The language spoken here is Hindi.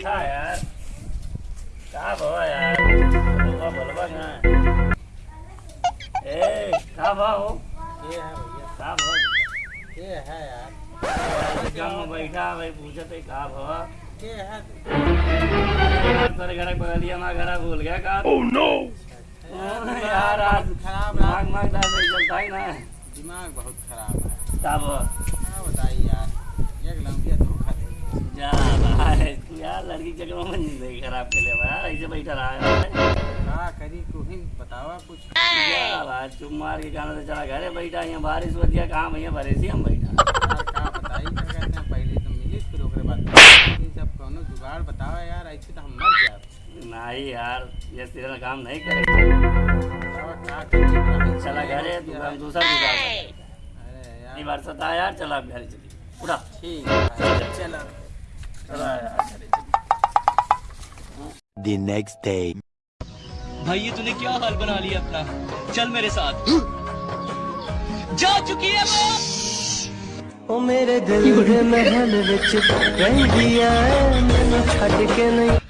यार का भवा यार बोलवा बोलवा ना ए का भाव ये है। भैया का भाव ये है यार गाँव में बैठा भाई पूछते का भवा ये है तेरे घर बगलिया में घर भूल गया का ओह नो यार आज खराब मांग मांग दाल नहीं चलता ही। ना दिमाग बहुत खराब है। का क्या बताइए यार एक लंबिया धोखा दे जा भाई तू यार लड़की के चक्कर में ज़िंदगी खराब कर ले भाई ऐसे बैठा रहा है। क्या करी तू ही बतावा कुछ। क्या भाई चुप मार के जाना तो चला घरे बैठा यहाँ बारिश हो दिया कहाँ भैया भरे से हम बैठा। हैं पहले तो मिली फिर ओकरे बाद सब कोनो जुगाड़ बतावा यार ऐसे तो हम मर नहीं यार ये तेरा काम नहीं करेगा चला घरे दूसरा जुगाड़। अरे यार। यार चला घरे चलिए उठा। ठीक है चलो। चला यार। The next day. भाई ये तूने क्या हाल बना लिया अपना? चल मेरे साथ। जा चुकी है वो ओ मेरे दिल में महल विच रह है मैं छट के नहीं।